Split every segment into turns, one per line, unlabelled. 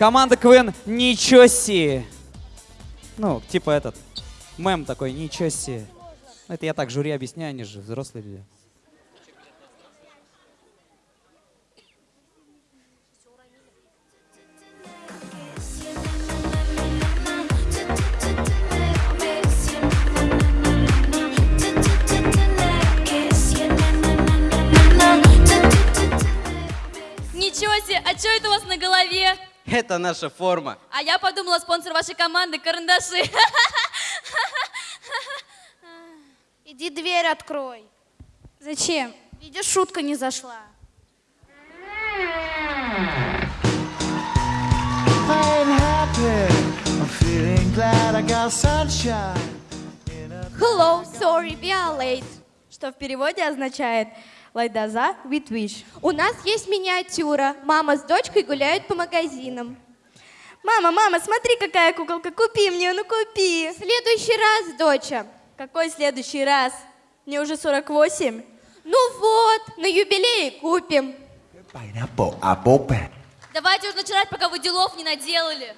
Команда КВН «Ничего себе». Ну, типа этот, мем такой «Ничего себе». Ну, Это я так жюри объясняю, они же взрослые люди.
Ничего себе, а что это у вас на голове?
Это наша форма.
А я подумала, спонсор вашей команды – карандаши.
Иди дверь открой.
Зачем?
Видишь, шутка не зашла.
Hello, sorry, we are late. Что в переводе означает Лайдаза wish. У нас есть миниатюра. Мама с дочкой гуляют по магазинам. Мама, мама, смотри, какая куколка. Купи мне, ну купи. В следующий раз, доча. Какой следующий раз? Мне уже 48. Ну вот, на юбилей купим.
Давайте уже начинать, пока вы делов не наделали.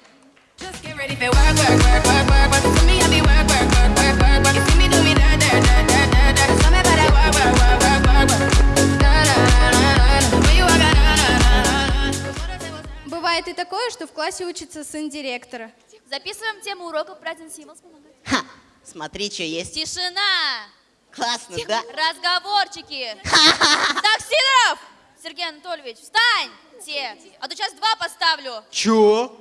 Бывает и такое, что в классе учится сын директора.
Записываем тему уроков Present Symbols. помогать.
Ха! Смотри, что есть.
Тишина!
Классно, да?
Разговорчики! Так, Сидоров! Сергей Анатольевич, встаньте! А то сейчас два поставлю.
Чё?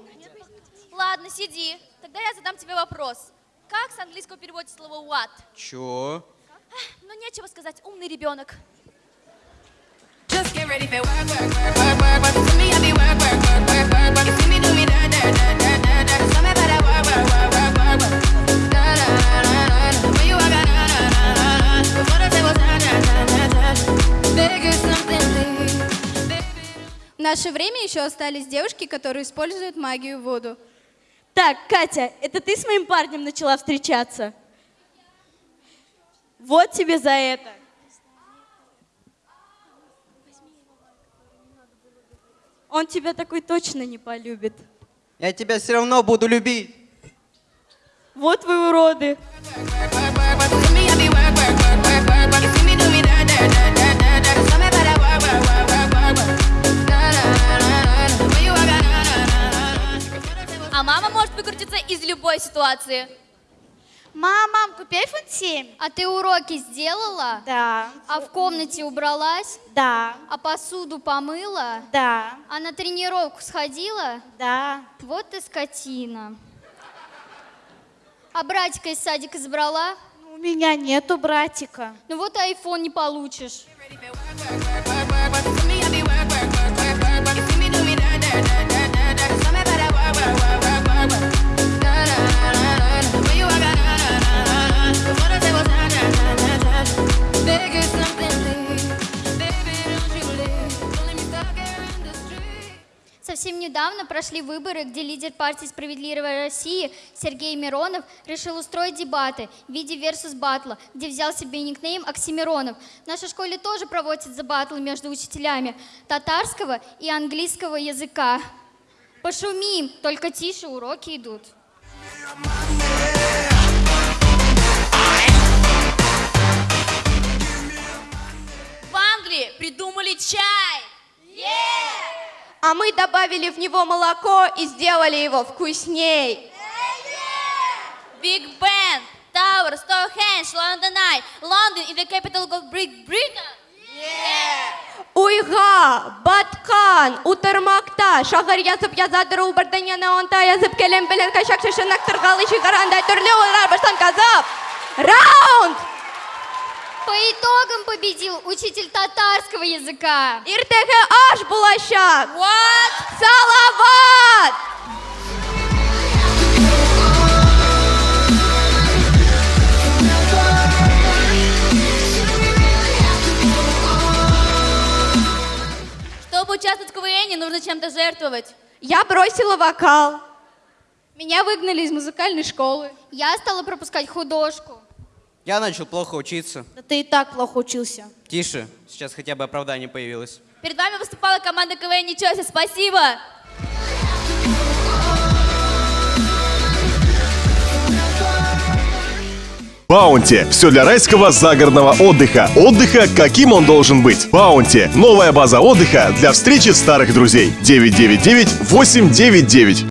Ладно, сиди. Тогда я задам тебе вопрос. Как с английского переводится слово what?
Чё?
Ну, нечего сказать, умный ребенок.
В наше время еще остались девушки, которые используют магию в воду. Так, Катя, это ты с моим парнем начала встречаться? Вот тебе за это. Он тебя такой точно не полюбит.
Я тебя все равно буду любить.
Вот вы уроды.
А мама может выкрутиться из любой ситуации.
Мам, мам, купи iPhone 7.
А ты уроки сделала?
Да.
А в комнате убралась?
Да.
А посуду помыла?
Да.
А на тренировку сходила?
Да.
Вот ты скотина. А братика из садика забрала?
У меня нету братика.
Ну вот айфон не получишь. Совсем недавно прошли выборы, где лидер партии «Справедливая Россия» Сергей Миронов решил устроить дебаты в виде версус батла, где взял себе никнейм Оксимиронов. В нашей школе тоже проводятся батлы между учителями татарского и английского языка. Пошумим, только тише уроки идут.
В Англии придумали чай.
А мы добавили в него молоко и сделали его вкусней.
Big Ben, Tower, Stonehenge, London Eye. London is the capital of Great Britain.
Уйга, Баткан, Утырмакта, шағыр язып язадыр ул бірден яна онта язып келем белен кашак шашынак тыргалы шигаранда түрлі ойлар баштан казап. Раунд!
Итогам победил учитель татарского языка.
Иртеге аш булачак.
What?
Салават!
Чтобы участвовать в КВН, нужно чем-то жертвовать.
Я бросила вокал. Меня выгнали из музыкальной школы.
Я стала пропускать художку.
Я начал плохо учиться.
Да ты и так плохо учился.
Тише, сейчас хотя бы оправдание появилось.
Перед вами выступала команда КВН «Ничего себе, спасибо!»
Баунти. Все для райского загородного отдыха. Отдыха, каким он должен быть. Баунти. Новая база отдыха для встречи старых друзей. 999 899.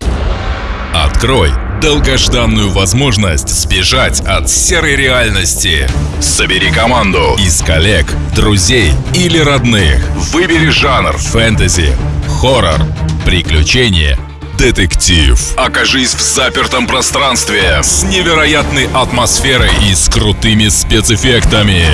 Открой долгожданную возможность сбежать от серой реальности. Собери команду из коллег, друзей или родных. Выбери жанр фэнтези, хоррор, приключения, детектив. Окажись в запертом пространстве с невероятной атмосферой и с крутыми спецэффектами.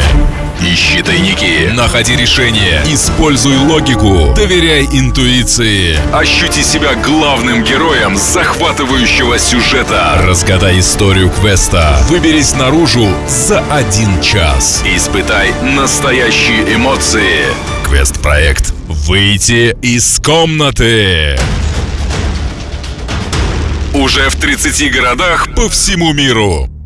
Ищи тайники, находи решения, используй логику, доверяй интуиции. Ощути себя главным героем захватывающего сюжета. Разгадай историю квеста. Выберись наружу за один час. Испытай настоящие эмоции. Квест-проект «Выйти из комнаты». Уже в 30 городах по всему миру.